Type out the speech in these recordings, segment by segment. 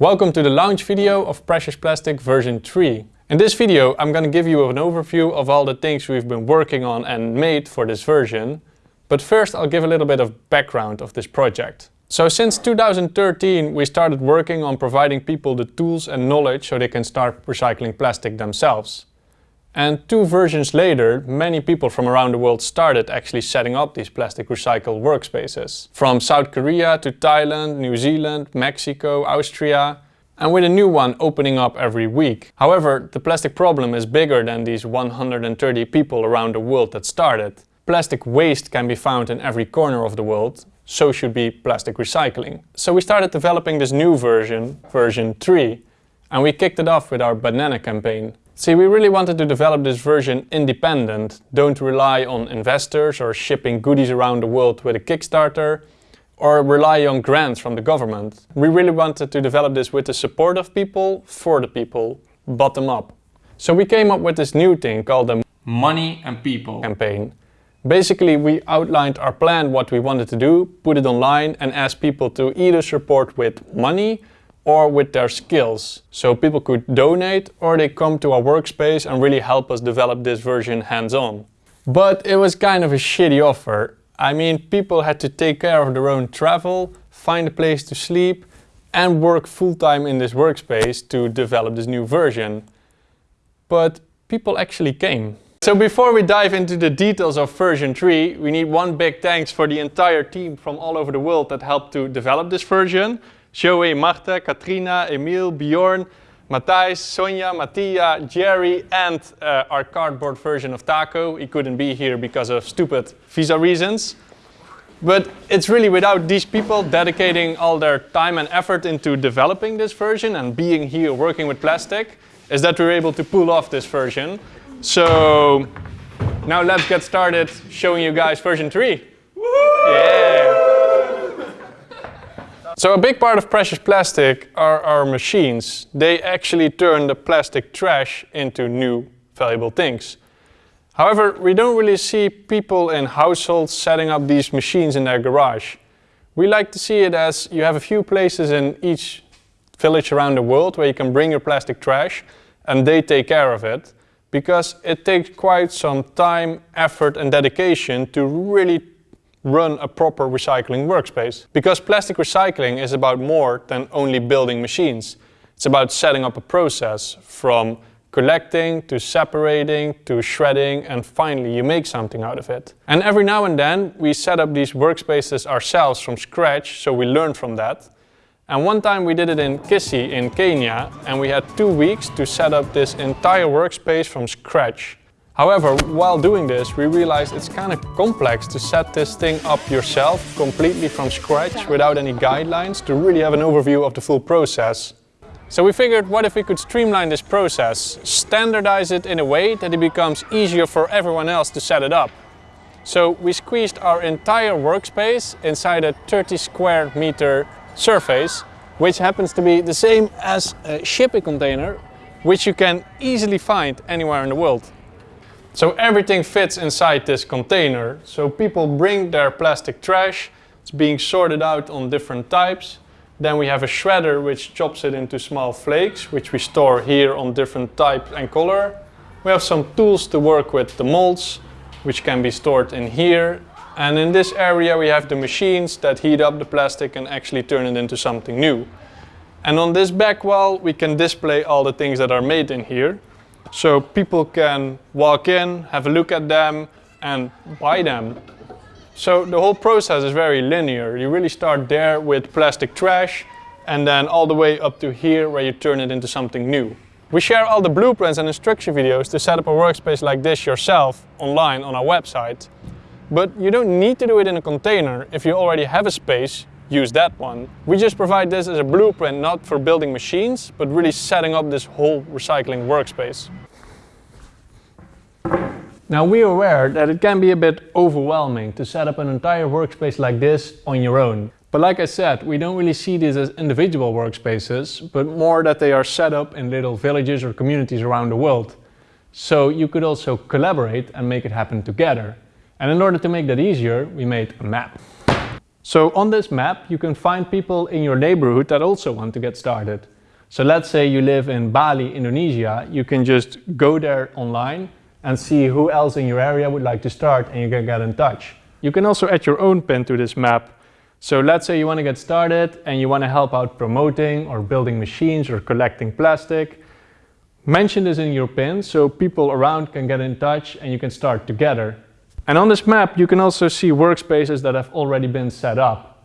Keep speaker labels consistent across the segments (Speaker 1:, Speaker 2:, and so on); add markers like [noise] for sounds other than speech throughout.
Speaker 1: Welcome to the launch video of Precious Plastic version 3. In this video I'm going to give you an overview of all the things we've been working on and made for this version. But first I'll give a little bit of background of this project. So since 2013 we started working on providing people the tools and knowledge so they can start recycling plastic themselves. And two versions later, many people from around the world started actually setting up these plastic recycle workspaces. From South Korea to Thailand, New Zealand, Mexico, Austria, and with a new one opening up every week. However, the plastic problem is bigger than these 130 people around the world that started. Plastic waste can be found in every corner of the world, so should be plastic recycling. So we started developing this new version, version 3, and we kicked it off with our banana campaign. See, we really wanted to develop this version independent, don't rely on investors or shipping goodies around the world with a Kickstarter, or rely on grants from the government. We really wanted to develop this with the support of people, for the people, bottom up. So we came up with this new thing called the
Speaker 2: Money and People
Speaker 1: campaign. Basically, we outlined our plan, what we wanted to do, put it online and asked people to either support with money or with their skills. So people could donate or they come to our workspace and really help us develop this version hands-on. But it was kind of a shitty offer. I mean, people had to take care of their own travel, find a place to sleep and work full-time in this workspace to develop this new version. But people actually came. So before we dive into the details of version 3, we need one big thanks for the entire team from all over the world that helped to develop this version. Joey, Marta, Katrina, Emil, Bjorn, Matthijs, Sonja, Mattia, Jerry and uh, our cardboard version of Taco. He couldn't be here because of stupid visa reasons. But it's really without these people dedicating all their time and effort into developing this version and being here working with plastic is that we're able to pull off this version. So now let's get started showing you guys version 3. Yeah! So a big part of Precious Plastic are our machines. They actually turn the plastic trash into new valuable things. However, we don't really see people in households setting up these machines in their garage. We like to see it as you have a few places in each village around the world where you can bring your plastic trash and they take care of it because it takes quite some time, effort and dedication to really run a proper recycling workspace. Because plastic recycling is about more than only building machines. It's about setting up a process from collecting to separating to shredding and finally you make something out of it. And every now and then we set up these workspaces ourselves from scratch so we learn from that. And one time we did it in Kisii in Kenya and we had two weeks to set up this entire workspace from scratch. However, while doing this, we realized it's kind of complex to set this thing up yourself completely from scratch without any guidelines to really have an overview of the full process. So we figured what if we could streamline this process, standardize it in a way that it becomes easier for everyone else to set it up. So we squeezed our entire workspace inside a 30 square meter surface, which happens to be the same as a shipping container, which you can easily find anywhere in the world. So everything fits inside this container. So people bring their plastic trash, it's being sorted out on different types. Then we have a shredder which chops it into small flakes, which we store here on different type and color. We have some tools to work with the molds, which can be stored in here. And in this area we have the machines that heat up the plastic and actually turn it into something new. And on this back wall we can display all the things that are made in here. So people can walk in, have a look at them and buy them. So the whole process is very linear. You really start there with plastic trash and then all the way up to here where you turn it into something new. We share all the blueprints and instruction videos to set up a workspace like this yourself online on our website. But you don't need to do it in a container. If you already have a space, use that one. We just provide this as a blueprint not for building machines, but really setting up this whole recycling workspace. Now we are aware that it can be a bit overwhelming to set up an entire workspace like this on your own. But like I said, we don't really see these as individual workspaces, but more that they are set up in little villages or communities around the world. So you could also collaborate and make it happen together. And in order to make that easier, we made a map. So on this map, you can find people in your neighborhood that also want to get started. So let's say you live in Bali, Indonesia, you can just go there online and see who else in your area would like to start and you can get in touch. You can also add your own pin to this map. So let's say you want to get started and you want to help out promoting or building machines or collecting plastic. Mention this in your pin so people around can get in touch and you can start together. And on this map, you can also see workspaces that have already been set up.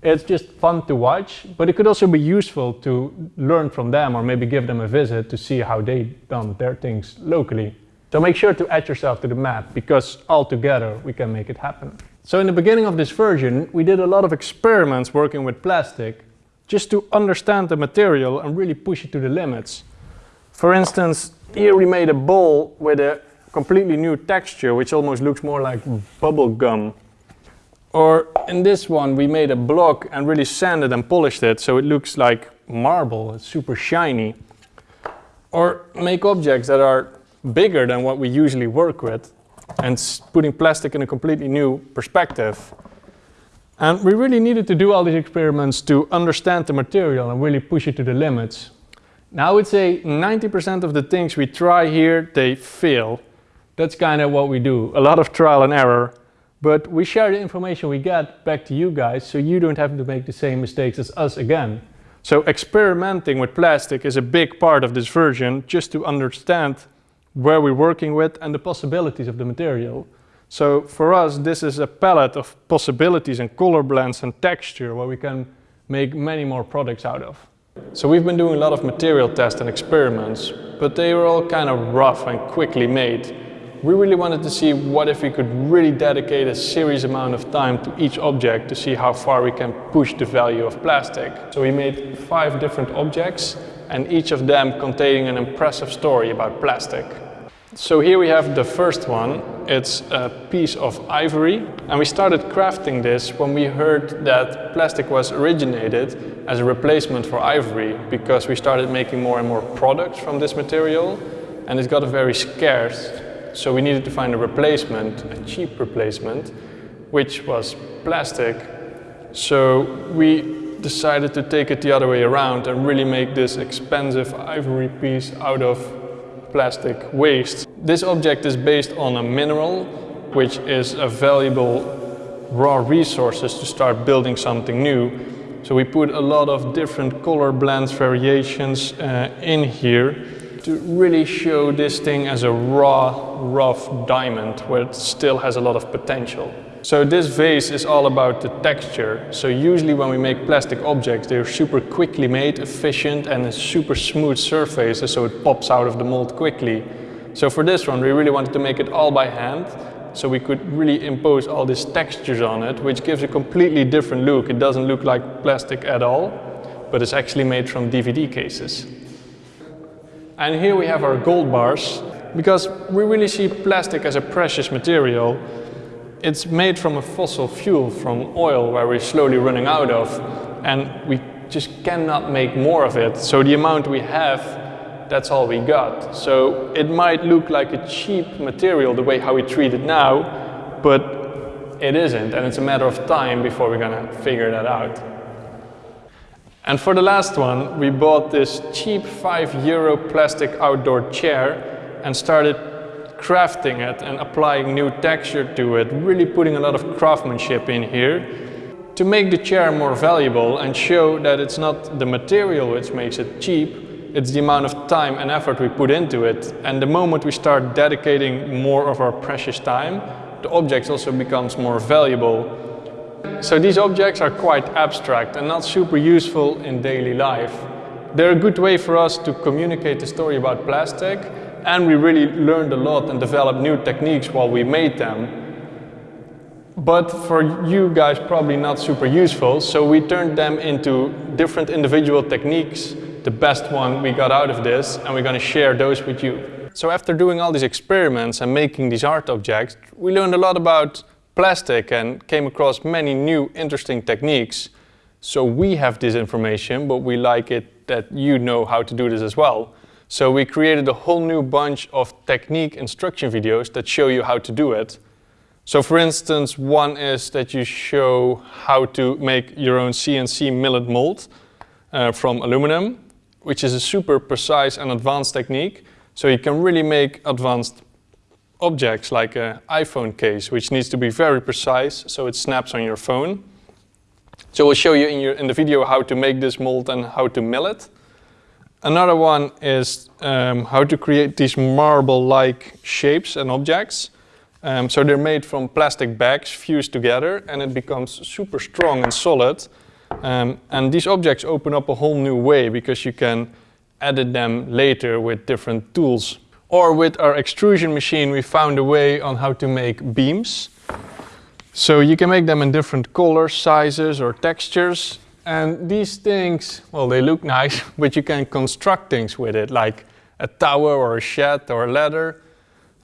Speaker 1: It's just fun to watch, but it could also be useful to learn from them or maybe give them a visit to see how they've done their things locally. So make sure to add yourself to the map because all together we can make it happen. So in the beginning of this version, we did a lot of experiments working with plastic just to understand the material and really push it to the limits. For instance, here we made a bowl with a completely new texture, which almost looks more like bubble gum. Or in this one, we made a block and really sanded and polished it so it looks like marble, it's super shiny. Or make objects that are bigger than what we usually work with and putting plastic in a completely new perspective. And we really needed to do all these experiments to understand the material and really push it to the limits. Now I would say 90% of the things we try here, they fail. That's kind of what we do, a lot of trial and error. But we share the information we get back to you guys so you don't have to make the same mistakes as us again. So experimenting with plastic is a big part of this version just to understand where we're working with and the possibilities of the material. So for us, this is a palette of possibilities and color blends and texture where we can make many more products out of. So we've been doing a lot of material tests and experiments, but they were all kind of rough and quickly made we really wanted to see what if we could really dedicate a serious amount of time to each object to see how far we can push the value of plastic. So we made five different objects and each of them containing an impressive story about plastic. So here we have the first one. It's a piece of ivory and we started crafting this when we heard that plastic was originated as a replacement for ivory because we started making more and more products from this material and it got very scarce so we needed to find a replacement, a cheap replacement, which was plastic. So we decided to take it the other way around and really make this expensive ivory piece out of plastic waste. This object is based on a mineral, which is a valuable raw resources to start building something new. So we put a lot of different color blends, variations uh, in here to really show this thing as a raw, rough diamond where it still has a lot of potential. So this vase is all about the texture. So usually when we make plastic objects, they're super quickly made, efficient and a super smooth surface so it pops out of the mold quickly. So for this one, we really wanted to make it all by hand so we could really impose all these textures on it, which gives a completely different look. It doesn't look like plastic at all, but it's actually made from DVD cases. And here we have our gold bars, because we really see plastic as a precious material. It's made from a fossil fuel, from oil, where we're slowly running out of, and we just cannot make more of it. So the amount we have, that's all we got. So it might look like a cheap material the way how we treat it now, but it isn't, and it's a matter of time before we're gonna figure that out. And for the last one, we bought this cheap 5 euro plastic outdoor chair and started crafting it and applying new texture to it, really putting a lot of craftsmanship in here to make the chair more valuable and show that it's not the material which makes it cheap, it's the amount of time and effort we put into it. And the moment we start dedicating more of our precious time, the object also becomes more valuable so these objects are quite abstract and not super useful in daily life. They're a good way for us to communicate the story about plastic and we really learned a lot and developed new techniques while we made them. But for you guys probably not super useful, so we turned them into different individual techniques, the best one we got out of this, and we're going to share those with you. So after doing all these experiments and making these art objects, we learned a lot about plastic and came across many new interesting techniques. So we have this information, but we like it that you know how to do this as well. So we created a whole new bunch of technique instruction videos that show you how to do it. So for instance, one is that you show how to make your own CNC milled mold uh, from aluminum, which is a super precise and advanced technique. So you can really make advanced objects like an iPhone case, which needs to be very precise so it snaps on your phone. So we'll show you in, your, in the video how to make this mold and how to mill it. Another one is um, how to create these marble-like shapes and objects. Um, so they're made from plastic bags fused together and it becomes super strong and solid. Um, and these objects open up a whole new way because you can edit them later with different tools. Or with our extrusion machine we found a way on how to make beams. So you can make them in different colors, sizes or textures. And these things, well they look nice, [laughs] but you can construct things with it like a tower or a shed or a ladder.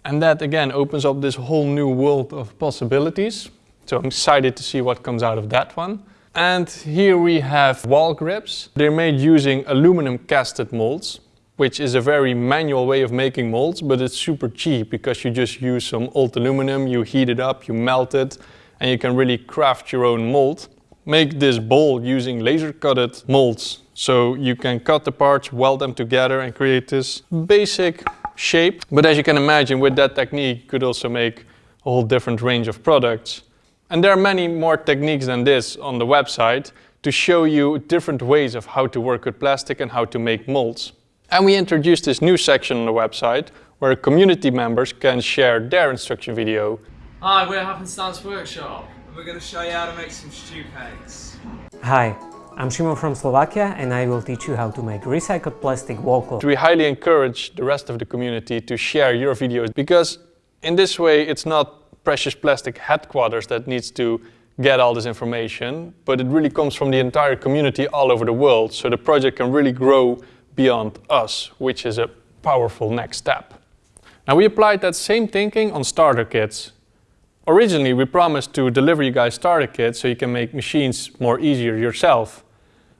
Speaker 1: And that again opens up this whole new world of possibilities. So I'm excited to see what comes out of that one. And here we have wall grips. They're made using aluminum casted molds, which is a very manual way of making molds, but it's super cheap because you just use some old aluminum, you heat it up, you melt it, and you can really craft your own mold. Make this bowl using laser cutted molds. So you can cut the parts, weld them together and create this basic shape. But as you can imagine, with that technique, you could also make a whole different range of products. And there are many more techniques than this on the website to show you different ways of how to work with plastic and how to make molds. And we introduced this new section on the website where community members can share their instruction video.
Speaker 2: Hi, we're Happenstance Workshop.
Speaker 3: And we're going to show you how to make some stew cakes.
Speaker 4: Hi, I'm Shimon from Slovakia and I will teach you how to make recycled plastic wall cloth.
Speaker 1: We highly encourage the rest of the community to share your videos because in this way it's not Precious Plastic headquarters that needs to get all this information, but it really comes from the entire community all over the world so the project can really grow beyond us, which is a powerful next step. Now we applied that same thinking on starter kits. Originally, we promised to deliver you guys starter kits so you can make machines more easier yourself.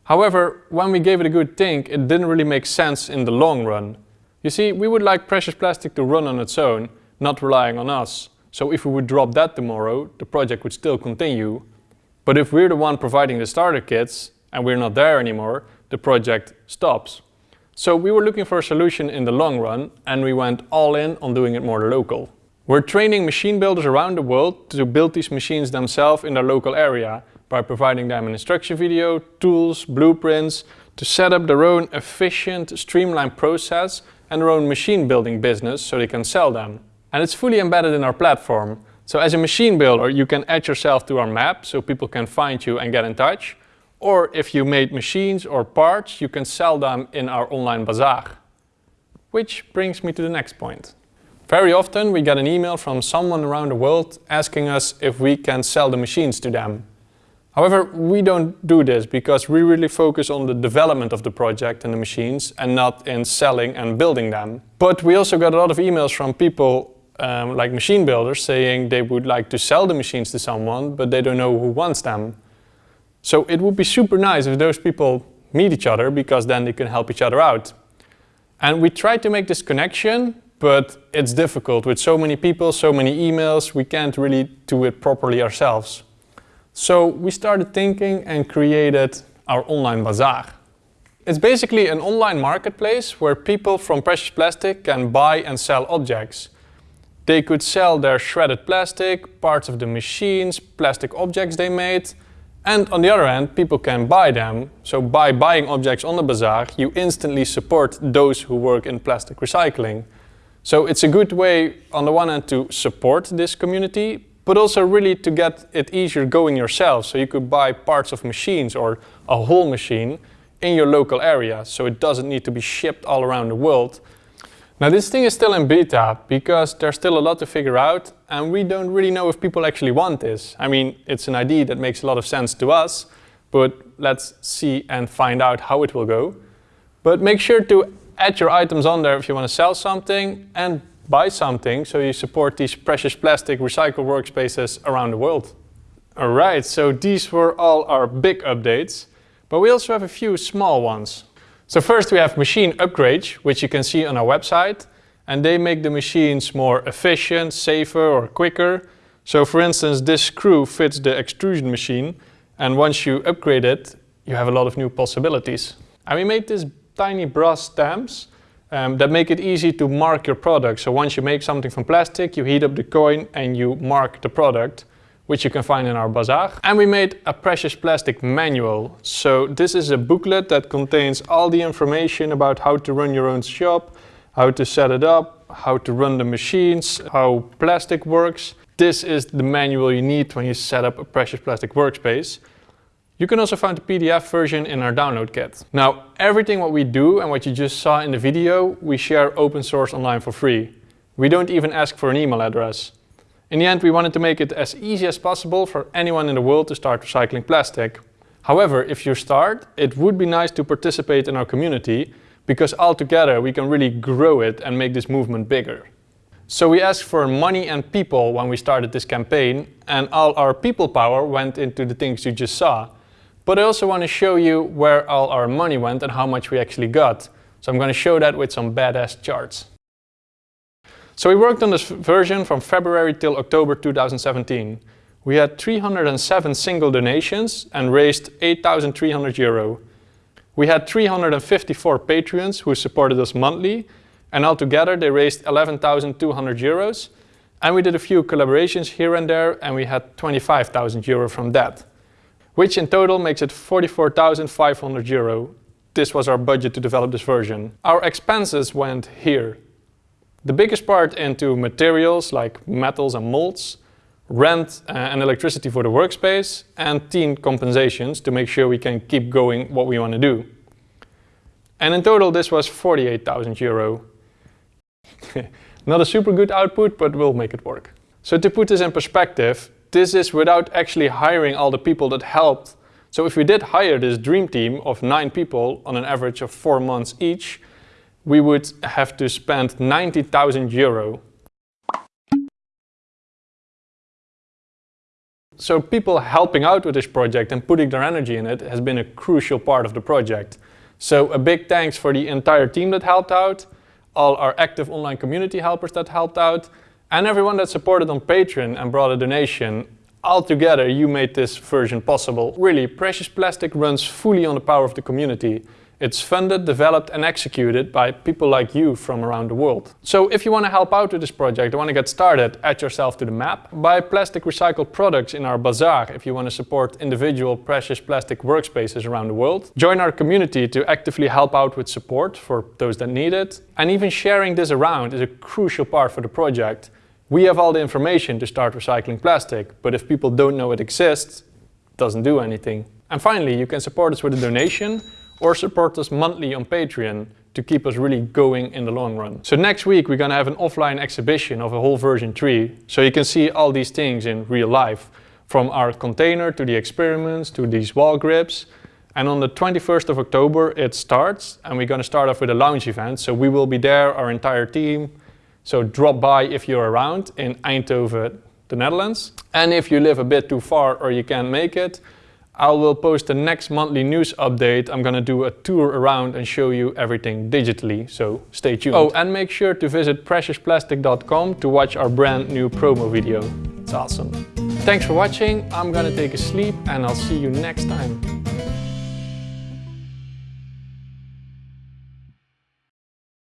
Speaker 1: However, when we gave it a good think, it didn't really make sense in the long run. You see, we would like Precious Plastic to run on its own, not relying on us. So if we would drop that tomorrow, the project would still continue. But if we're the one providing the starter kits and we're not there anymore, the project stops. So we were looking for a solution in the long run and we went all in on doing it more local. We're training machine builders around the world to build these machines themselves in their local area by providing them an instruction video, tools, blueprints to set up their own efficient, streamlined process and their own machine building business so they can sell them. And it's fully embedded in our platform. So as a machine builder, you can add yourself to our map so people can find you and get in touch. Or if you made machines or parts, you can sell them in our online bazaar. Which brings me to the next point. Very often we get an email from someone around the world asking us if we can sell the machines to them. However, we don't do this because we really focus on the development of the project and the machines and not in selling and building them. But we also got a lot of emails from people um, like machine builders saying they would like to sell the machines to someone but they don't know who wants them. So it would be super nice if those people meet each other because then they can help each other out. And we try to make this connection but it's difficult with so many people, so many emails, we can't really do it properly ourselves. So we started thinking and created our online bazaar. It's basically an online marketplace where people from Precious Plastic can buy and sell objects. They could sell their shredded plastic, parts of the machines, plastic objects they made, and on the other hand, people can buy them. So by buying objects on the bazaar, you instantly support those who work in plastic recycling. So it's a good way on the one hand to support this community, but also really to get it easier going yourself. So you could buy parts of machines or a whole machine in your local area. So it doesn't need to be shipped all around the world. Now this thing is still in beta because there's still a lot to figure out and we don't really know if people actually want this. I mean, it's an idea that makes a lot of sense to us, but let's see and find out how it will go. But make sure to add your items on there if you want to sell something and buy something so you support these precious plastic recycled workspaces around the world. Alright, so these were all our big updates, but we also have a few small ones. So first we have machine upgrades, which you can see on our website, and they make the machines more efficient, safer or quicker. So for instance, this screw fits the extrusion machine and once you upgrade it, you have a lot of new possibilities. And we made these tiny brass stamps um, that make it easy to mark your product. So once you make something from plastic, you heat up the coin and you mark the product, which you can find in our bazaar. And we made a precious plastic manual. So this is a booklet that contains all the information about how to run your own shop, how to set it up, how to run the machines, how plastic works. This is the manual you need when you set up a precious plastic workspace. You can also find the PDF version in our download kit. Now, everything what we do and what you just saw in the video, we share open source online for free. We don't even ask for an email address. In the end, we wanted to make it as easy as possible for anyone in the world to start recycling plastic. However, if you start, it would be nice to participate in our community because altogether we can really grow it and make this movement bigger. So we asked for money and people when we started this campaign and all our people power went into the things you just saw. But I also want to show you where all our money went and how much we actually got. So I'm going to show that with some badass charts. So we worked on this version from February till October 2017. We had 307 single donations and raised 8,300 euro. We had 354 Patreons who supported us monthly and altogether they raised 11,200 euros. And we did a few collaborations here and there and we had 25,000 euro from that which in total makes it 44,500 euro. This was our budget to develop this version. Our expenses went here. The biggest part into materials like metals and molds, rent uh, and electricity for the workspace, and team compensations to make sure we can keep going what we want to do. And in total this was 48,000 euro. [laughs] Not a super good output, but we'll make it work. So to put this in perspective, this is without actually hiring all the people that helped. So if we did hire this dream team of nine people on an average of four months each, we would have to spend 90,000 euro. So people helping out with this project and putting their energy in it has been a crucial part of the project. So a big thanks for the entire team that helped out, all our active online community helpers that helped out, and everyone that supported on Patreon and brought a donation. All together you made this version possible. Really, Precious Plastic runs fully on the power of the community. It's funded, developed and executed by people like you from around the world. So if you want to help out with this project and want to get started, add yourself to the map. Buy plastic recycled products in our bazaar if you want to support individual precious plastic workspaces around the world. Join our community to actively help out with support for those that need it. And even sharing this around is a crucial part for the project. We have all the information to start recycling plastic, but if people don't know it exists, it doesn't do anything. And finally, you can support us with a donation or support us monthly on Patreon to keep us really going in the long run. So next week we're gonna have an offline exhibition of a whole version 3, so you can see all these things in real life, from our container to the experiments to these wall grips. And on the 21st of October it starts and we're gonna start off with a lounge event, so we will be there, our entire team, so drop by if you're around in Eindhoven, the Netherlands. And if you live a bit too far or you can't make it, I will post the next monthly news update. I'm gonna do a tour around and show you everything digitally, so stay tuned. Oh, and make sure to visit preciousplastic.com to watch our brand new promo video. It's awesome. Thanks for watching, I'm gonna take a sleep and I'll see you next time.